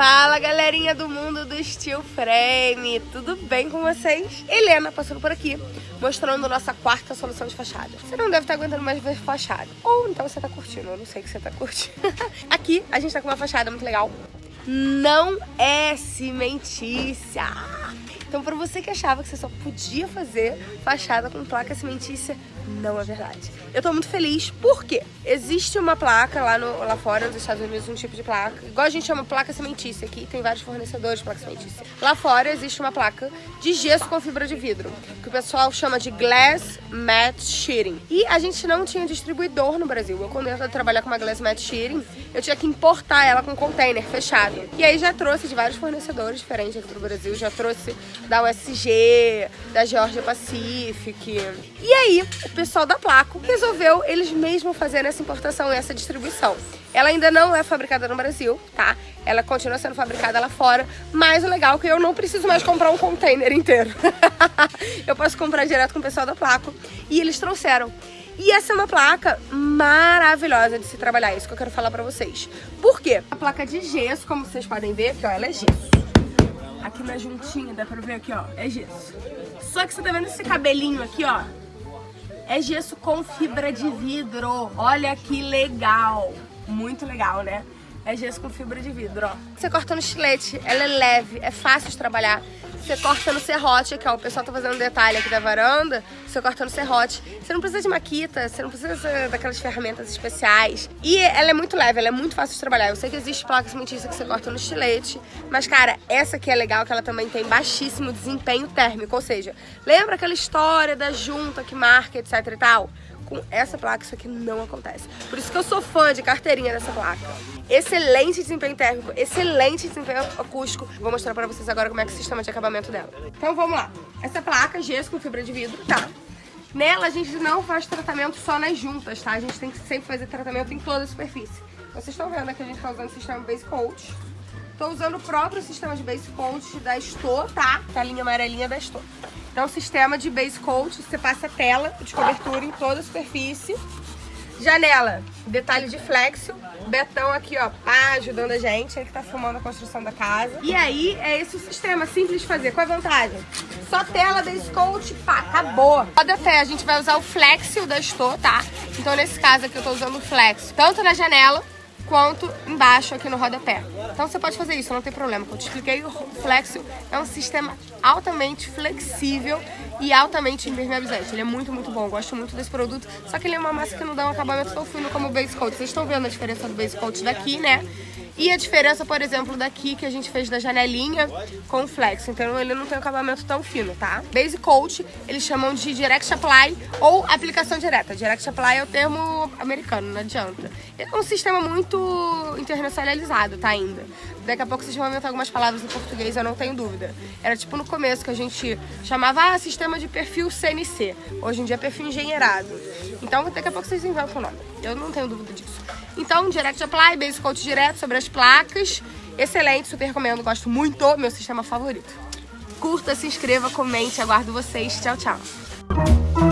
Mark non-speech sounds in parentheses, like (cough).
Fala galerinha do mundo do Steel Frame, tudo bem com vocês? Helena passando por aqui, mostrando nossa quarta solução de fachada. Você não deve estar aguentando mais ver fachada, ou então você está curtindo, eu não sei o que você está curtindo. (laughs) aqui a gente está com uma fachada muito legal, não é cimentícia. Então, para você que achava que você só podia fazer fachada com placa cimentícia, não é verdade. Eu tô muito feliz porque existe uma placa lá, no, lá fora nos Estados Unidos, um tipo de placa, igual a gente chama placa cimentícia aqui, tem vários fornecedores de placa cimentícia. Lá fora existe uma placa de gesso com fibra de vidro, que o pessoal chama de Glass Matte Sheeting. E a gente não tinha distribuidor no Brasil. Eu, quando eu ia trabalhar com uma Glass Matte Sheeting, eu tinha que importar ela com container fechado. E aí já trouxe de vários fornecedores diferentes aqui pro Brasil, já trouxe da USG, da Georgia Pacific. E aí, o pessoal da Placo resolveu eles mesmos fazerem essa importação e essa distribuição. Ela ainda não é fabricada no Brasil, tá? Ela continua sendo fabricada lá fora, mas o legal é que eu não preciso mais comprar um container inteiro. (laughs) eu posso comprar direto com o pessoal da Placo e eles trouxeram. E essa é uma placa maravilhosa de se trabalhar, é isso que eu quero falar pra vocês. Por quê? A placa de gesso, como vocês podem ver, aqui ó, ela é gesso. Aqui na juntinha, dá pra ver aqui ó, é gesso. Só que você tá vendo esse cabelinho aqui ó, é gesso com fibra de vidro. Olha que legal. Muito legal, né? É gesso com fibra de vidro, ó. Você corta no estilete, ela é leve, é fácil de trabalhar. Você corta no serrote aqui, ó. O pessoal tá fazendo detalhe aqui da varanda. Você corta no serrote. Você não precisa de maquita, você não precisa daquelas ferramentas especiais. E ela é muito leve, ela é muito fácil de trabalhar. Eu sei que existe placas cimentícia que você corta no estilete. Mas, cara, essa aqui é legal, que ela também tem baixíssimo desempenho térmico. Ou seja, lembra aquela história da junta que marca, etc e tal? Com essa placa isso aqui não acontece. Por isso que eu sou fã de carteirinha dessa placa. Excelente desempenho térmico, excelente desempenho acústico. Vou mostrar pra vocês agora como é que é o sistema de acabamento dela. Então vamos lá. Essa placa, gesso com fibra de vidro, tá? Nela a gente não faz tratamento só nas juntas, tá? A gente tem que sempre fazer tratamento em toda a superfície. Vocês estão vendo que a gente tá usando o sistema Base Coat. Tô usando o próprio sistema de Base Coat da Estor, tá? Tá a linha amarelinha da Estor. Então, sistema de base coat, você passa tela de cobertura em toda a superfície. Janela, detalhe de flexo. Betão aqui, ó, pá, ajudando a gente, ele que tá filmando a construção da casa. E aí, é esse o sistema, simples de fazer. Qual é a vantagem? Só tela, base coat, pá, acabou. Pode até, a gente vai usar o flexo da Estor, tá? Então, nesse caso aqui, eu tô usando o flexo, tanto na janela quanto embaixo aqui no rodapé. Então você pode fazer isso, não tem problema. Como eu te expliquei, o Flexio é um sistema altamente flexível e altamente impermeabilizante. Ele é muito, muito bom. Eu gosto muito desse produto. Só que ele é uma massa que não dá um acabamento tão fino como o Base Coat. Vocês estão vendo a diferença do Base Coat daqui, né? E a diferença, por exemplo, daqui que a gente fez da janelinha com o flex. Então ele não tem um acabamento tão fino, tá? Base Coat, eles chamam de Direct Apply ou aplicação direta. Direct Apply é o termo americano, não adianta. É um sistema muito internacionalizado, tá, ainda. Daqui a pouco vocês vão inventar algumas palavras em português, eu não tenho dúvida. Era tipo no começo que a gente chamava ah, sistema de perfil CNC. Hoje em dia é perfil engenheirado. Então daqui a pouco vocês inventam o nome. Eu não tenho dúvida disso. Então, Direct Apply, Base Coat direto sobre as placas. Excelente, super recomendo, gosto muito, meu sistema favorito. Curta, se inscreva, comente, aguardo vocês. Tchau, tchau.